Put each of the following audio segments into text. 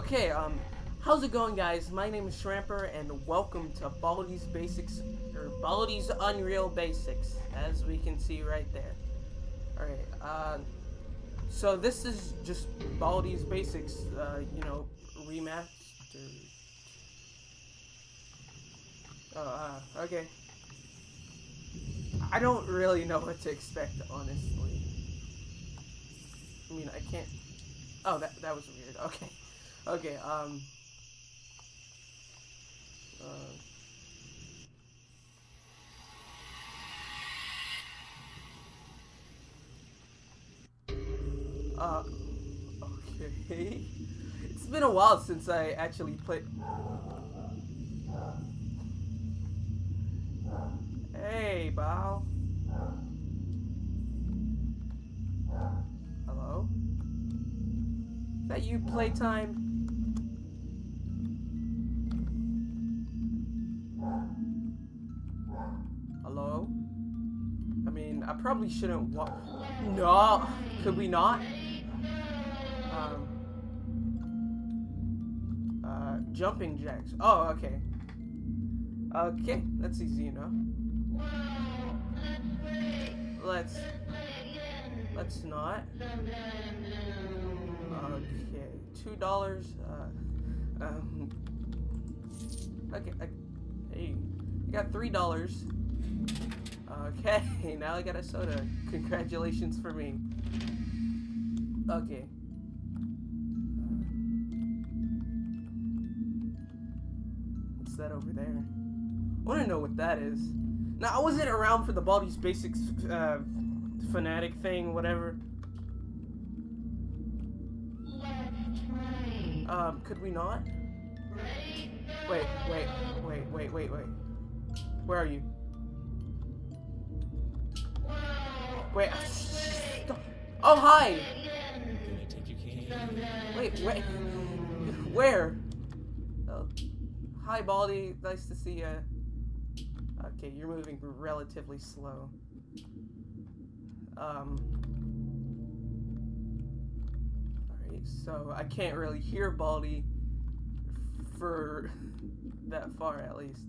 Okay, um, how's it going, guys? My name is Shramper, and welcome to Baldi's Basics, or Baldi's Unreal Basics, as we can see right there. Alright, uh, so this is just Baldi's Basics, uh, you know, remastered. Oh, uh, okay. I don't really know what to expect, honestly. I mean, I can't... Oh, that, that was weird. Okay. Okay, um... Uh... Uh... Okay... It's been a while since I actually played... Hey, Bao. Hello? Is that you, Playtime? Shouldn't wa- No! Could we not? Um... Uh, jumping jacks. Oh, okay. Okay, that's easy enough. Let's... Let's not. Okay, two dollars. Uh, um, okay, I, hey, I got three dollars. Okay, now I got a soda. Congratulations for me. Okay. What's that over there? I want to know what that is. Now, I wasn't around for the Baldi's Basics uh, fanatic thing, whatever. Um, could we not? Wait, wait, wait, wait, wait, wait. Where are you? Wait. Oh, hi! Wait, wait. Where? Oh. Hi, Baldi. Nice to see you. Okay, you're moving relatively slow. Um. Alright, so I can't really hear Baldi for that far at least.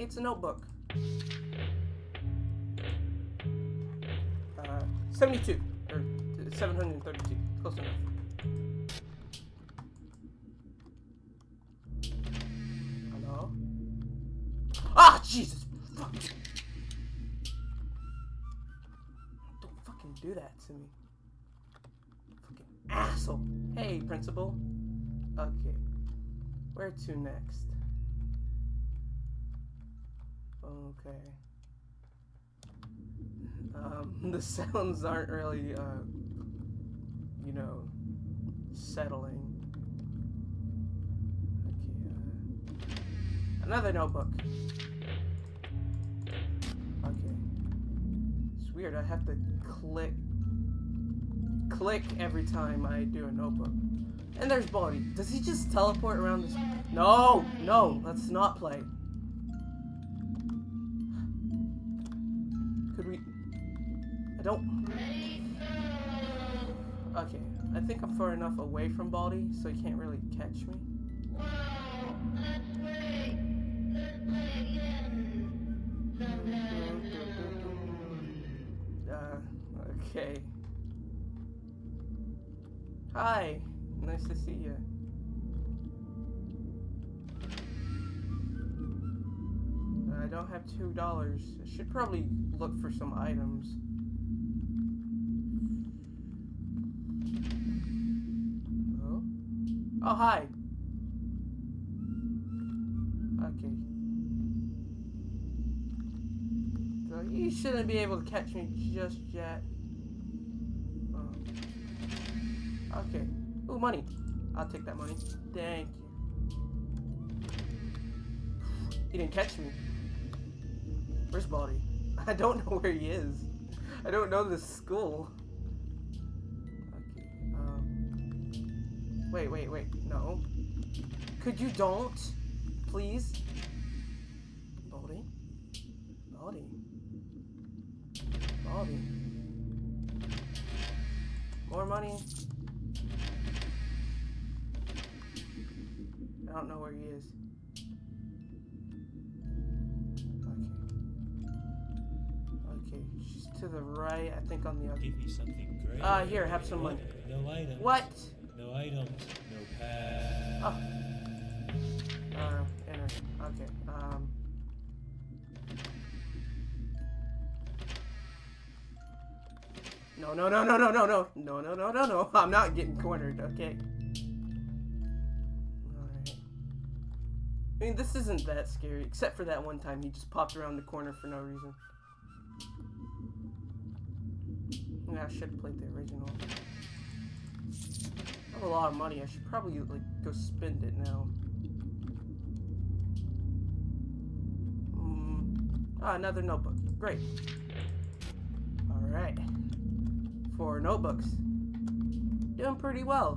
It's a notebook. Uh, 72, or 732. Close enough. Hello? Ah, Jesus! Fuck! Don't fucking do that to me. Fucking asshole! Hey, principal. Okay. Where to next? Okay. Um, the sounds aren't really, uh, you know, settling. Okay, uh, another notebook. Okay. It's weird, I have to click, click every time I do a notebook. And there's Baldi. Does he just teleport around this? No! No! Let's not play. Think I'm far enough away from Baldi, so he can't really catch me. Uh, okay. Hi, nice to see you. I don't have two dollars. I should probably look for some items. Oh, hi. Okay. So you shouldn't be able to catch me just yet. Oh. Okay. Ooh, money. I'll take that money. Thank you. He didn't catch me. Where's Baldi? I don't know where he is. I don't know this school. Wait, wait, wait. No. Could you don't? Please? Baldi? Baldi? Baldy. More money. I don't know where he is. Okay. Okay, she's to the right, I think on the other. Give me something great. Uh, here, have some money. No items. What? No items. No pass. Oh. Uh, enter. Okay, um. No, no, no, no, no, no, no, no, no, no, no, no. I'm not getting cornered, okay? Alright. I mean, this isn't that scary, except for that one time he just popped around the corner for no reason. Yeah, I should have played the original. I have a lot of money. I should probably, like, go spend it now. Mm. Ah, another notebook. Great. Alright. Four notebooks. Doing pretty well.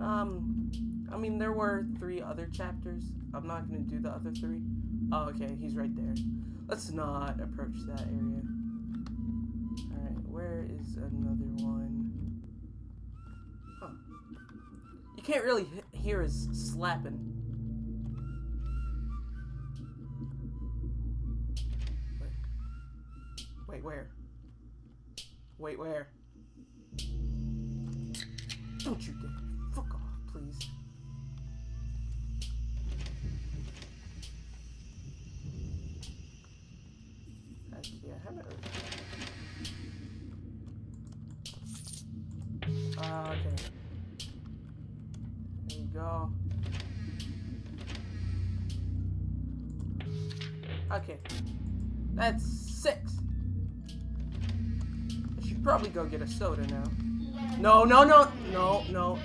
Um, I mean, there were three other chapters. I'm not going to do the other three. Oh, okay, he's right there. Let's not approach that area. Alright, where is another one? Huh. You can't really hear his slapping. Wait. Wait, where? Wait, where? Okay. That's six. I should probably go get a soda now. No, no, no, no, no.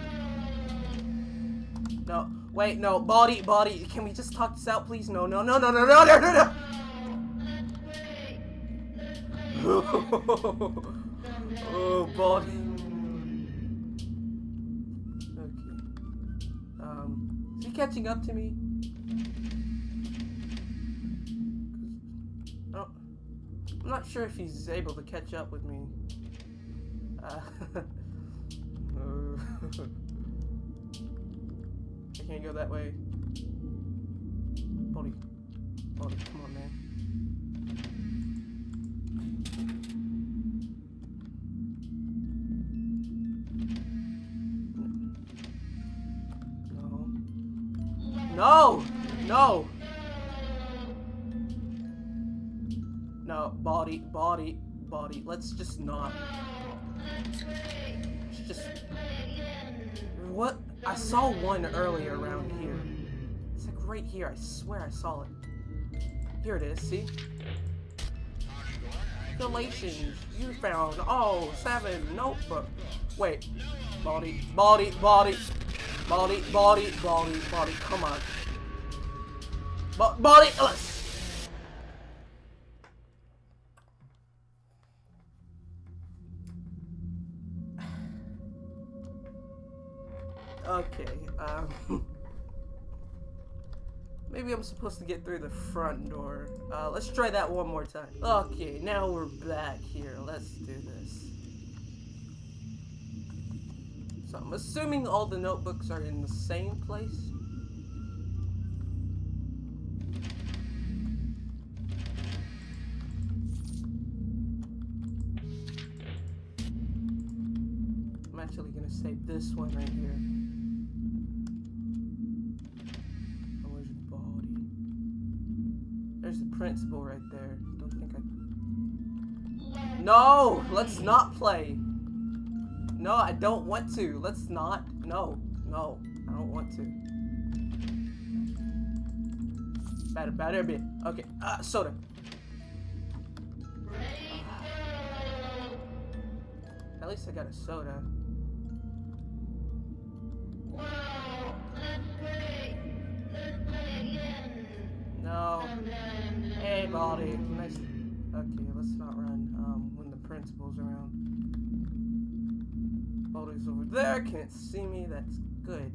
No, wait, no, body, body. Can we just talk this out, please? No, no, no, no, no, no, no, no, no. oh. Okay. Um, is he catching up to me? I'm not sure if he's able to catch up with me. Uh, I can't go that way. Body. Body, come on, man. Let's just not. Let's just. What? I saw one earlier around here. It's like right here. I swear I saw it. Here it is. See? Galatians, you found oh seven notebook. Wait, body, body, body, body, body, body, body. Come on, Bo- body. Let's. Okay, um. Maybe I'm supposed to get through the front door. Uh, let's try that one more time. Okay, now we're back here. Let's do this. So I'm assuming all the notebooks are in the same place. I'm actually gonna save this one right here. Principal right there. Don't think I. No! Let's not play! No, I don't want to. Let's not. No, no, I don't want to. Better, better be. Okay, uh, soda. At least I got a soda. Okay, let's not run. Um, when the principal's around. Baldi's over there. Can't see me. That's good.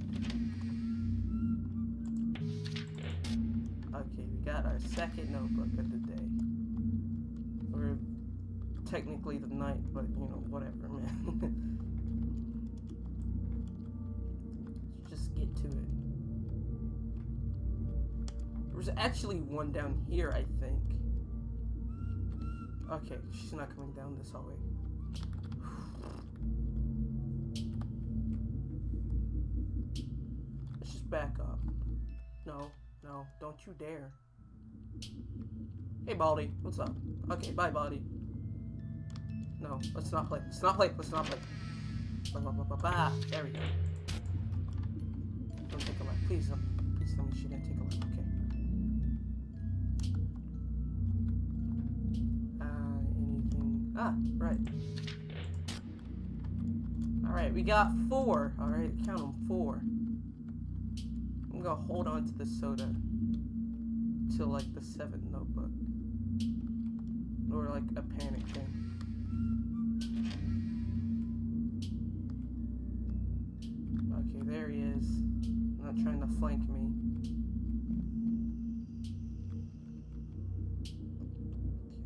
Okay, we got our second notebook of the day. We're technically the night, but you know, whatever, man. Just get to it. There's actually one down here, I think. Okay, she's not coming down this hallway. Let's just back up. No, no, don't you dare. Hey, Baldi, what's up? Okay, bye, Baldi. No, let's not play. Let's not play. Let's not play. Ba, ba, ba. There we go. Don't take a left. Please, please tell me she didn't take a left. Ah, right. Alright, we got four. Alright, count them. Four. I'm gonna hold on to the soda till like the seventh notebook. Or like a panic thing. Okay, there he is. Not trying to flank me.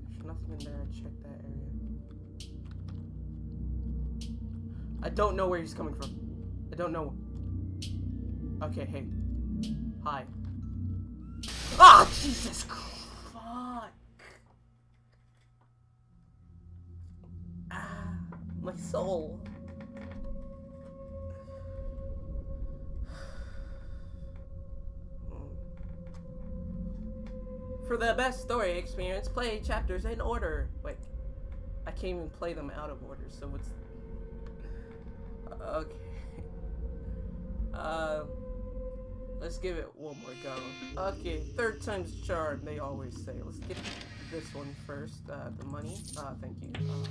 There's nothing in there. I checked don't know where he's coming from. I don't know. Okay, hey. Hi. Ah, Jesus. Fuck. Ah, my soul. For the best story experience, play chapters in order. Wait, I can't even play them out of order, so what's... Okay. Uh, let's give it one more go. Okay, third time's a charm, they always say. Let's get this one first. Uh, the money. Uh, thank you. Uh,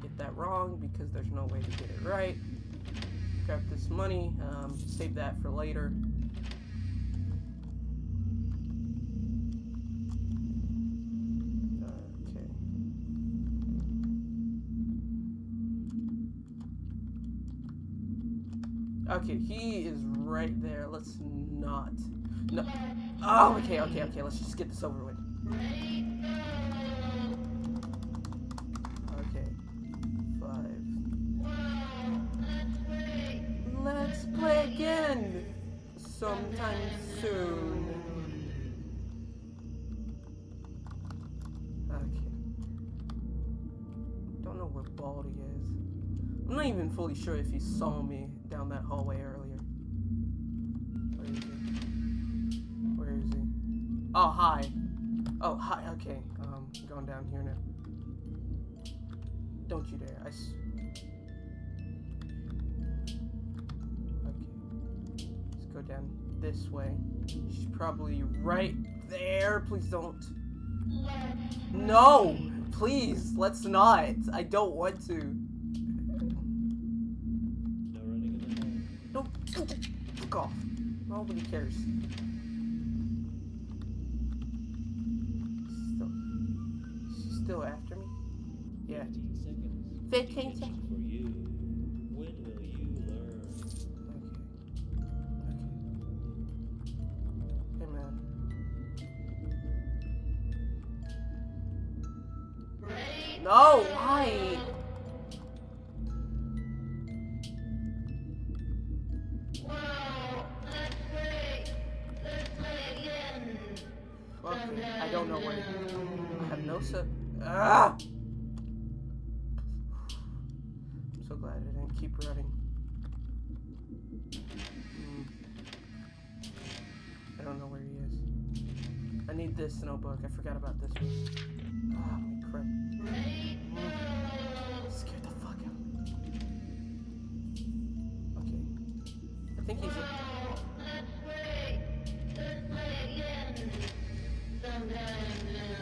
get that wrong because there's no way to get it right. Grab this money. Um, save that for later. Okay, he is right there. Let's not. No. Oh, okay, okay, okay. Let's just get this over with. Okay. Five. Let's play again sometime soon. Okay. Don't know where Baldi is. I'm not even fully sure if he saw me down that hallway earlier. Where is he? Where is he? Oh, hi. Oh, hi. Okay. Um, going down here now. Don't you dare. I. S- okay. Let's go down this way. She's probably right there. Please don't. No! Please, let's not. I don't want to. Fuck off. Nobody cares. Still, she's still after me. Yeah. 15 seconds. 15 seconds. Okay, I don't know where. I have no se- Ah! I'm so glad I didn't keep running. Hmm. I don't know where he is. I need this notebook. I forgot about this one. Ah, holy crap. Scared the fuck out of me. Okay. I think he's.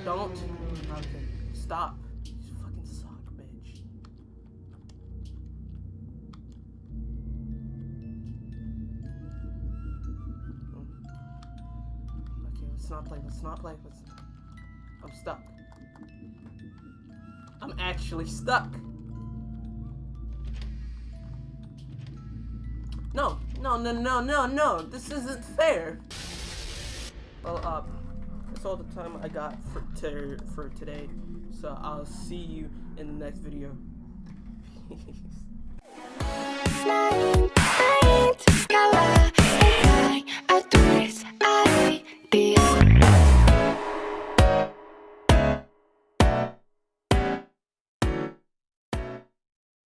Don't. Stop. You fucking suck, bitch. Hmm. Okay, let's not play. Let's not play. Let's. I'm stuck. I'm actually stuck. No, no, no, no, no, no. This isn't fair. Well, uh, that's all the time I got for, to, for today. So I'll see you in the next video. Peace.